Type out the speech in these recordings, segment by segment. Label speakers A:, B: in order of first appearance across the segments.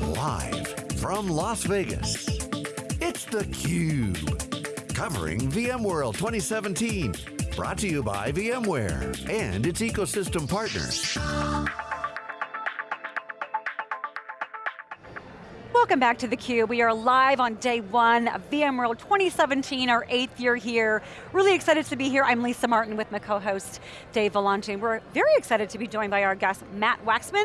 A: Live from Las Vegas, it's theCUBE. Covering VMworld 2017. Brought to you by VMware and its ecosystem partners.
B: Welcome back to theCUBE. We are live on day one of VMworld 2017, our eighth year here. Really excited to be here. I'm Lisa Martin with my co-host, Dave Vellante. We're very excited to be joined by our guest, Matt Waxman,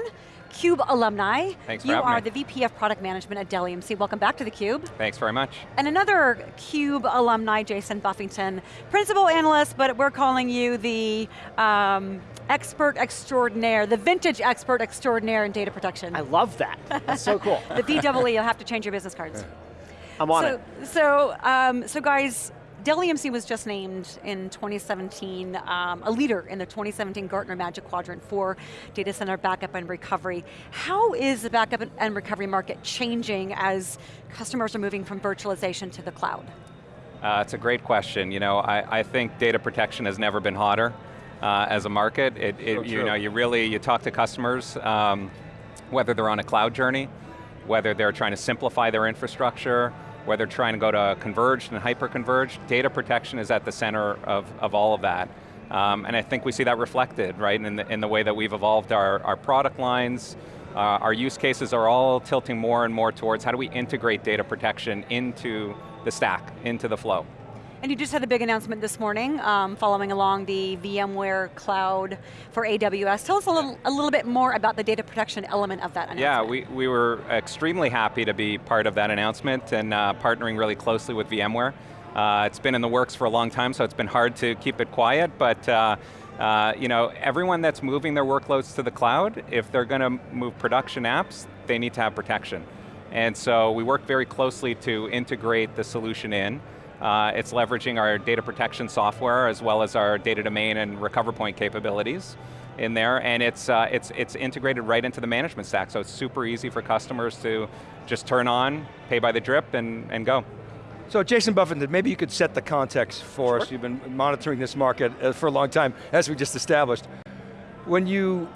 B: CUBE alumni.
C: Thanks for
B: You
C: having
B: are
C: me.
B: the VP of Product Management at Dell EMC. Welcome back to theCUBE.
C: Thanks very much.
B: And another CUBE alumni, Jason Buffington, principal analyst, but we're calling you the um, expert extraordinaire, the vintage expert extraordinaire in data protection.
D: I love that. That's so cool.
B: the VEE, you'll have to change your business cards.
D: I'm on
B: so,
D: it.
B: So, um, so guys, Dell EMC was just named in 2017 um, a leader in the 2017 Gartner Magic Quadrant for data center backup and recovery. How is the backup and recovery market changing as customers are moving from virtualization to the cloud?
C: Uh, it's a great question. You know, I, I think data protection has never been hotter uh, as a market. It, it,
D: So
C: you know, you really, you talk to customers, um, whether they're on a cloud journey, whether they're trying to simplify their infrastructure, whether trying to go to converged and hyper-converged, data protection is at the center of, of all of that. Um, and I think we see that reflected, right, in the, in the way that we've evolved our, our product lines, uh, our use cases are all tilting more and more towards how do we integrate data protection into the stack, into the flow.
B: And you just had a big announcement this morning, um, following along the VMware Cloud for AWS. Tell us a little, a little bit more about the data protection element of that announcement.
C: Yeah, we, we were extremely happy to be part of that announcement and uh, partnering really closely with VMware. Uh, it's been in the works for a long time, so it's been hard to keep it quiet, but uh, uh, you know, everyone that's moving their workloads to the cloud, if they're going to move production apps, they need to have protection. And so we work very closely to integrate the solution in. Uh, it's leveraging our data protection software as well as our data domain and RecoverPoint capabilities in there, and it's, uh, it's, it's integrated right into the management stack, so it's super easy for customers to just turn on, pay by the drip, and, and go.
E: So Jason Buffington, maybe you could set the context for us. You've been monitoring this market uh, for a long time, as we just established. When you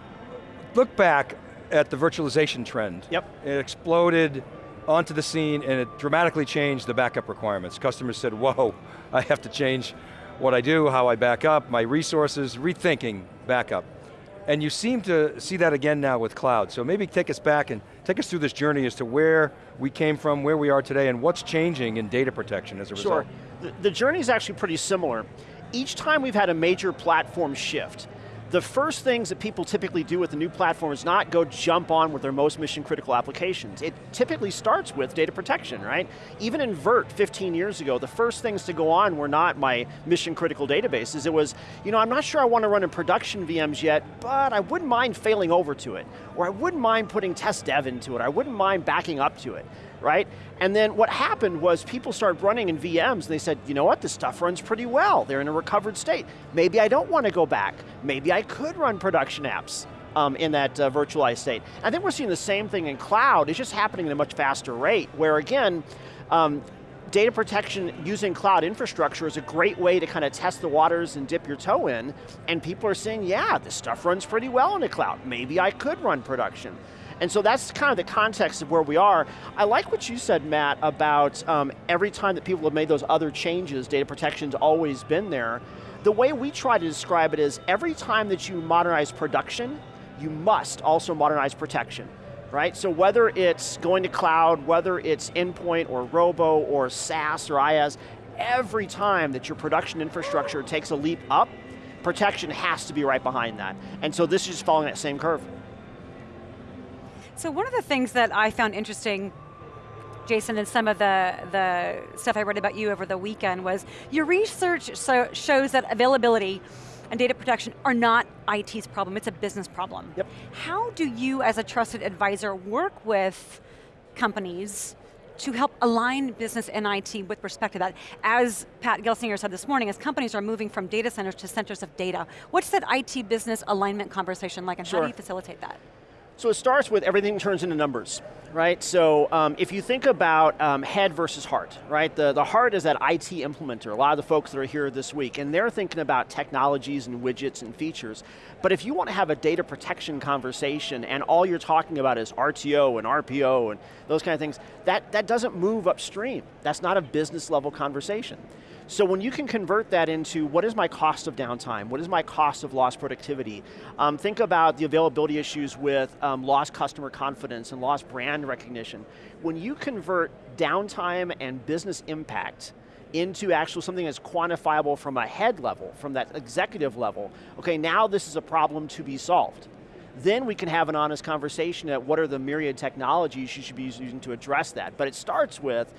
E: look back at the virtualization trend,
D: Yep.
E: it exploded onto the scene and it dramatically changed the backup requirements. Customers said, whoa, I have to change what I do, how I back up, my resources, rethinking backup. And you seem to see that again now with cloud. So maybe take us back and take us through this journey as to where we came from, where we are today, and what's changing in data protection as a
D: Sure.
E: result.
D: The, the journey is actually pretty similar. Each time we've had a major platform shift, the first things that people typically do with a new platform is not go jump on with their most mission critical applications. It typically starts with data protection, right? Even in VERT 15 years ago, the first things to go on were not my mission critical databases. It was, you know, I'm not sure I want to run in production VMs yet, but I wouldn't mind failing over to it. Or I wouldn't mind putting test dev into it. I wouldn't mind backing up to it right? And then what happened was people started running in VMs and they said, you know what, this stuff runs pretty well. They're in a recovered state. Maybe I don't want to go back. Maybe I could run production apps um, in that uh, virtualized state. I think we're seeing the same thing in cloud. It's just happening at a much faster rate where again, um, data protection using cloud infrastructure is a great way to kind of test the waters and dip your toe in, and people are saying, yeah, this stuff runs pretty well in the cloud. Maybe I could run production. And so that's kind of the context of where we are. I like what you said, Matt, about um, every time that people have made those other changes, data protection's always been there. The way we try to describe it is every time that you modernize production, you must also modernize protection right? So whether it's going to cloud, whether it's endpoint or robo or SaaS or IaaS, every time that your production infrastructure takes a leap up, protection has to be right behind that. And so this is just following that same curve.
B: So one of the things that I found interesting Jason, and some of the, the stuff I read about you over the weekend was your research so shows that availability and data protection are not IT's problem, it's a business problem.
D: Yep.
B: How do you as a trusted advisor work with companies to help align business and IT with respect to that? As Pat Gelsinger said this morning, as companies are moving from data centers to centers of data, what's that IT business alignment conversation like and how do you facilitate that?
D: So it starts with everything turns into numbers, right? So um, if you think about um, head versus heart, right? The, the heart is that IT implementer, a lot of the folks that are here this week, and they're thinking about technologies and widgets and features. But if you want to have a data protection conversation and all you're talking about is RTO and RPO and those kind of things, that, that doesn't move upstream. That's not a business level conversation. So when you can convert that into what is my cost of downtime, what is my cost of lost productivity, um, think about the availability issues with um, lost customer confidence and lost brand recognition. When you convert downtime and business impact into actual something that's quantifiable from a head level, from that executive level, okay, now this is a problem to be solved. Then we can have an honest conversation at what are the myriad technologies you should be using to address that. But it starts with,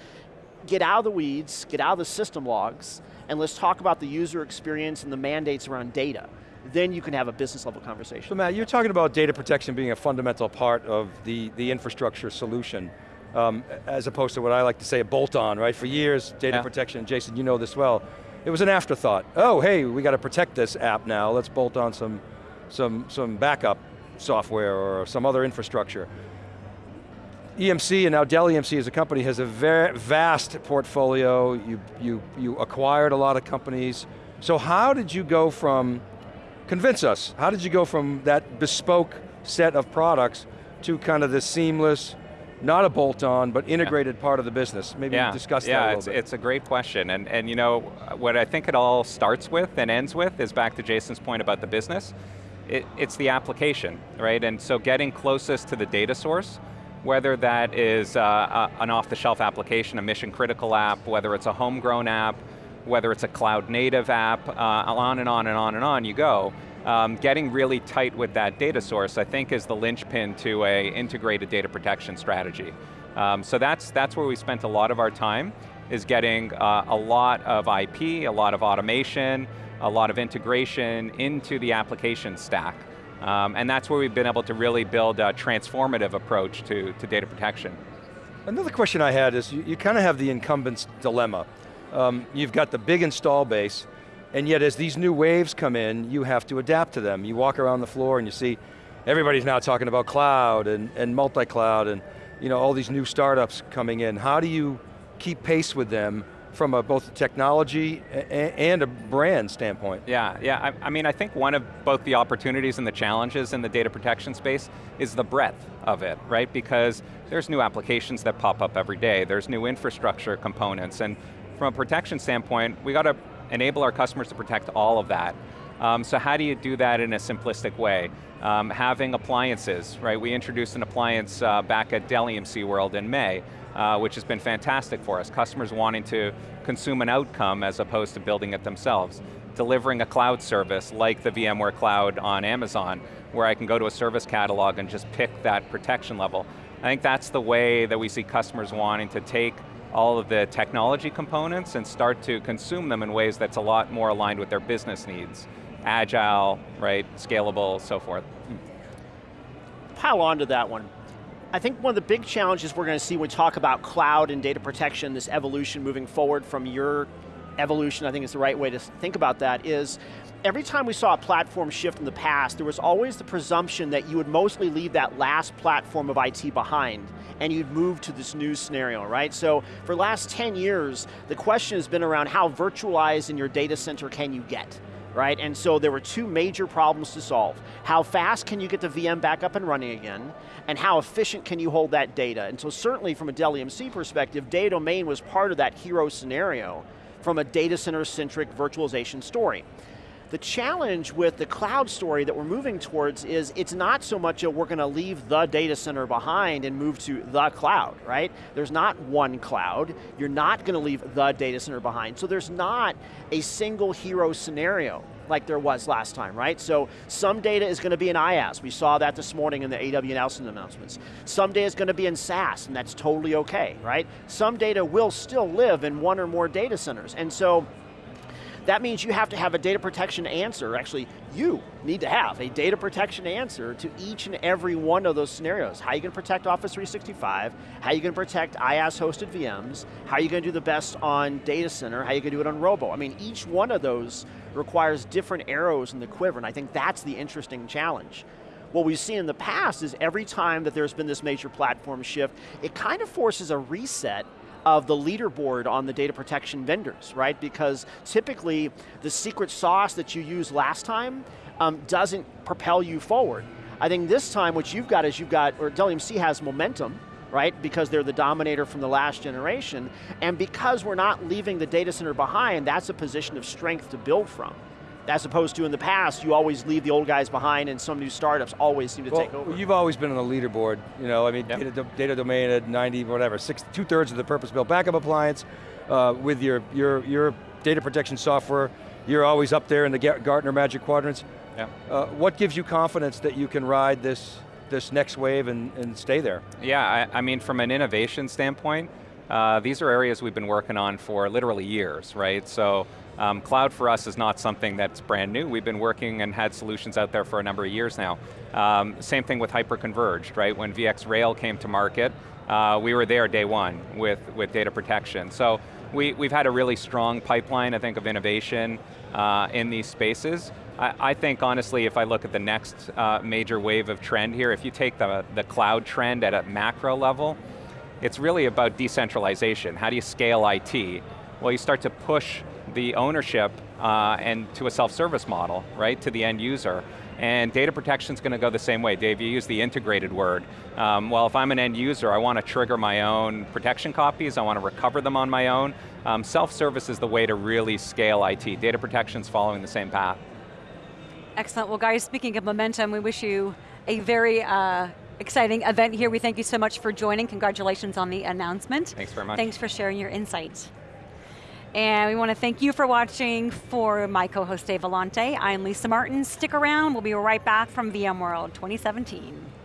D: get out of the weeds, get out of the system logs, and let's talk about the user experience and the mandates around data. Then you can have a business level conversation.
E: So Matt, you're talking about data protection being a fundamental part of the, the infrastructure solution, um, as opposed to what I like to say a bolt-on, right? For years, data yeah. protection, Jason, you know this well, it was an afterthought. Oh, hey, we got to protect this app now, let's bolt on some, some, some backup software or some other infrastructure. EMC and now Dell EMC as a company has a very vast portfolio. You, you, you acquired a lot of companies. So how did you go from, convince us, how did you go from that bespoke set of products to kind of the seamless, not a bolt-on, but integrated yeah. part of the business? Maybe
C: yeah.
E: discuss
C: yeah,
E: that a little
C: it's,
E: bit.
C: it's a great question. And, and you know, what I think it all starts with and ends with is back to Jason's point about the business. It, it's the application, right? And so getting closest to the data source, whether that is uh, a, an off-the-shelf application, a mission critical app, whether it's a homegrown app, whether it's a cloud native app, uh, on and on and on and on you go. Um, getting really tight with that data source, I think is the linchpin to a integrated data protection strategy. Um, so that's, that's where we spent a lot of our time, is getting uh, a lot of IP, a lot of automation, a lot of integration into the application stack. Um, and that's where we've been able to really build a transformative approach to, to data protection.
E: Another question I had is, you, you kind of have the incumbent's dilemma. Um, you've got the big install base, and yet as these new waves come in, you have to adapt to them. You walk around the floor and you see everybody's now talking about cloud and, and multi-cloud and you know, all these new startups coming in. How do you keep pace with them from a, both a technology and a brand standpoint.
C: Yeah, yeah, I, I, mean, I think one of both the opportunities and the challenges in the data protection space is the breadth of it, right? Because there's new applications that pop up every day, there's new infrastructure components, and from a protection standpoint, we got to enable our customers to protect all of that. Um, so how do you do that in a simplistic way? Um, having appliances, right? We introduced an appliance uh, back at Dell EMC World in May, uh, which has been fantastic for us. Customers wanting to consume an outcome as opposed to building it themselves. Delivering a cloud service like the VMware Cloud on Amazon, where I can go to a service catalog and just pick that protection level. I think that's the way that we see customers wanting to take all of the technology components and start to consume them in ways that's a lot more aligned with their business needs. Agile, right, scalable, so forth.
D: Pile on to that one. I think one of the big challenges we're going to see when we talk about cloud and data protection, this evolution moving forward from your evolution, I think is the right way to think about that, is every time we saw a platform shift in the past, there was always the presumption that you would mostly leave that last platform of IT behind and you'd move to this new scenario, right? So for the last 10 years, the question has been around how virtualized in your data center can you get? Right? And so there were two major problems to solve. How fast can you get the VM back up and running again? And how efficient can you hold that data? And so certainly from a Dell EMC perspective, data domain was part of that hero scenario from a data center centric virtualization story. The challenge with the cloud story that we're moving towards is it's not so much that we're going to leave the data center behind and move to the cloud, right? There's not one cloud. You're not going to leave the data center behind. So there's not a single hero scenario like there was last time, right? So some data is going to be in IaaS. We saw that this morning in the AWS announcements. Some data is going to be in SaaS, and that's totally okay, right? Some data will still live in one or more data centers. And so that means you have to have a data protection answer, actually you need to have a data protection answer to each and every one of those scenarios. How are you going to protect Office 365? How are you going to protect IaaS hosted VMs? How are you going to do the best on data center? How are you going to do it on Robo? I mean, each one of those requires different arrows in the quiver, and I think that's the interesting challenge. what we've seen in the past is every time that there's been this major platform shift, it kind of forces a reset of the leaderboard on the data protection vendors, right? Because typically the secret sauce that you used last time um, doesn't propel you forward. I think this time what you've got is you've got, or Dell EMC has momentum, right? Because they're the dominator from the last generation, and because we're not leaving the data center behind, that's a position of strength to build from as opposed to in the past, you always leave the old guys behind and some new startups always seem to
E: well,
D: take over.
E: You've always been on the leaderboard, you know, I mean, yep. data, data, domain at 90, whatever, six, two thirds of the purpose-built backup appliance uh, with your, your, your data protection software, you're always up there in the Gartner Magic Quadrants.
C: Yep.
E: Uh, what gives you confidence that you can ride this, this next wave and, and stay there?
C: Yeah, I, I mean, from an innovation standpoint, uh, these are areas we've been working on for literally years, right? So um, cloud for us is not something that's brand new. We've been working and had solutions out there for a number of years now. Um, same thing with hyper-converged, right? When VxRail came to market, uh, we were there day one with, with data protection. So we, we've had a really strong pipeline, I think, of innovation uh, in these spaces. I, I, think, honestly, if I look at the next uh, major wave of trend here, if you take the, the cloud trend at a macro level, it's really about decentralization. How do you scale IT? Well, you start to push the ownership uh, and to a self-service model, right, to the end user. And data protection is going to go the same way. Dave, you use the integrated word. Um, well, if I'm an end user, I want to trigger my own protection copies, I want to recover them on my own. Um, Self-service is the way to really scale IT. Data protection is following the same path.
B: Excellent, well guys, speaking of momentum, we wish you a very uh, exciting event here. We thank you so much for joining. Congratulations on the announcement.
C: Thanks very much.
B: Thanks for sharing your insights. And we want to thank you for watching. For my co-host Dave Vellante, I'm Lisa Martin. Stick around, we'll be right back from VMworld 2017.